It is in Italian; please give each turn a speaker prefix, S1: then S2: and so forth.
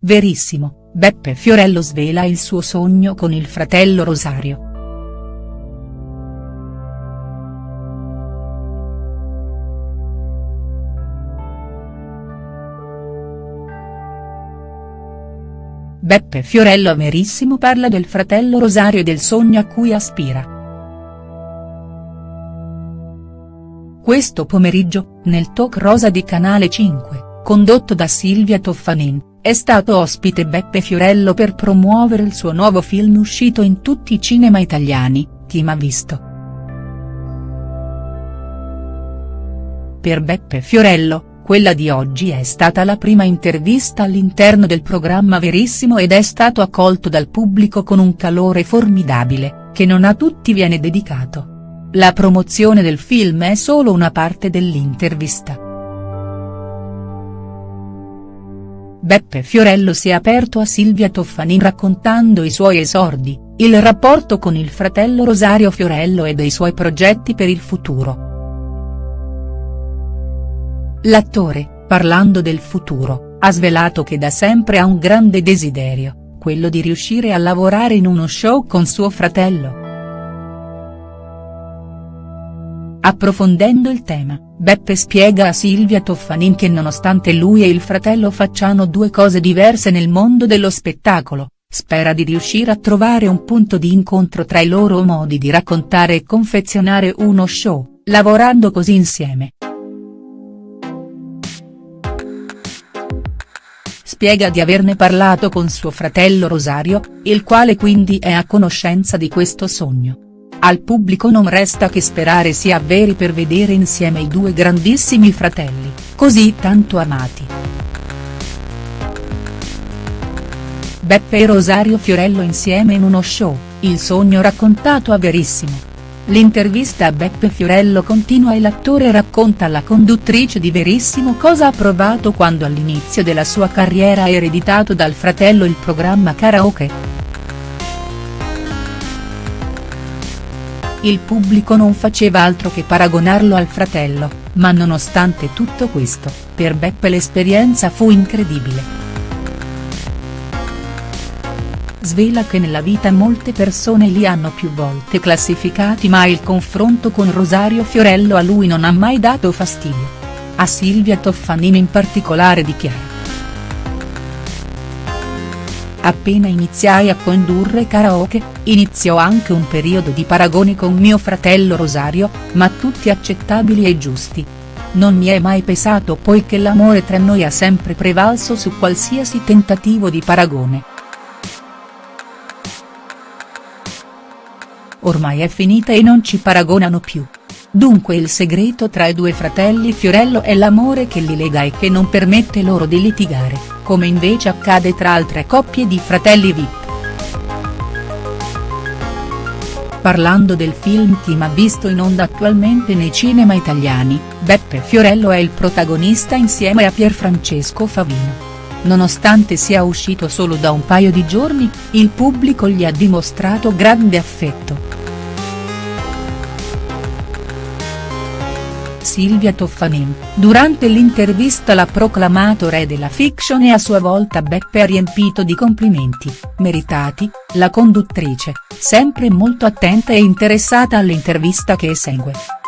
S1: verissimo, Beppe Fiorello svela il suo sogno con il fratello Rosario. Beppe Fiorello Verissimo parla del fratello Rosario e del sogno a cui aspira. Questo pomeriggio, nel talk rosa di Canale 5, condotto da Silvia Toffanin, è stato ospite Beppe Fiorello per promuovere il suo nuovo film uscito in tutti i cinema italiani, Chi m'ha visto. Per Beppe Fiorello, quella di oggi è stata la prima intervista all'interno del programma Verissimo ed è stato accolto dal pubblico con un calore formidabile, che non a tutti viene dedicato. La promozione del film è solo una parte dell'intervista. Beppe Fiorello si è aperto a Silvia Toffanin raccontando i suoi esordi, il rapporto con il fratello Rosario Fiorello e dei suoi progetti per il futuro. L'attore, parlando del futuro, ha svelato che da sempre ha un grande desiderio, quello di riuscire a lavorare in uno show con suo fratello. Approfondendo il tema, Beppe spiega a Silvia Toffanin che nonostante lui e il fratello facciano due cose diverse nel mondo dello spettacolo, spera di riuscire a trovare un punto di incontro tra i loro modi di raccontare e confezionare uno show, lavorando così insieme. Spiega di averne parlato con suo fratello Rosario, il quale quindi è a conoscenza di questo sogno. Al pubblico non resta che sperare si avveri per vedere insieme i due grandissimi fratelli, così tanto amati. Beppe e Rosario Fiorello insieme in uno show, il sogno raccontato a Verissimo. L'intervista a Beppe Fiorello continua e l'attore racconta alla conduttrice di Verissimo cosa ha provato quando all'inizio della sua carriera ha ereditato dal fratello il programma Karaoke. Il pubblico non faceva altro che paragonarlo al fratello, ma nonostante tutto questo, per Beppe l'esperienza fu incredibile. Svela che nella vita molte persone li hanno più volte classificati ma il confronto con Rosario Fiorello a lui non ha mai dato fastidio. A Silvia Toffanin in particolare dichiara. Appena iniziai a condurre karaoke, iniziò anche un periodo di paragoni con mio fratello Rosario, ma tutti accettabili e giusti. Non mi è mai pesato poiché l'amore tra noi ha sempre prevalso su qualsiasi tentativo di paragone. Ormai è finita e non ci paragonano più. Dunque il segreto tra i due fratelli Fiorello è l'amore che li lega e che non permette loro di litigare come invece accade tra altre coppie di fratelli Vip. Parlando del film Chi m'ha visto in onda attualmente nei cinema italiani, Beppe Fiorello è il protagonista insieme a Pierfrancesco Favino. Nonostante sia uscito solo da un paio di giorni, il pubblico gli ha dimostrato grande affetto. Silvia Toffanin, durante l'intervista l'ha proclamato re della fiction e a sua volta Beppe ha riempito di complimenti, meritati, la conduttrice, sempre molto attenta e interessata all'intervista che segue.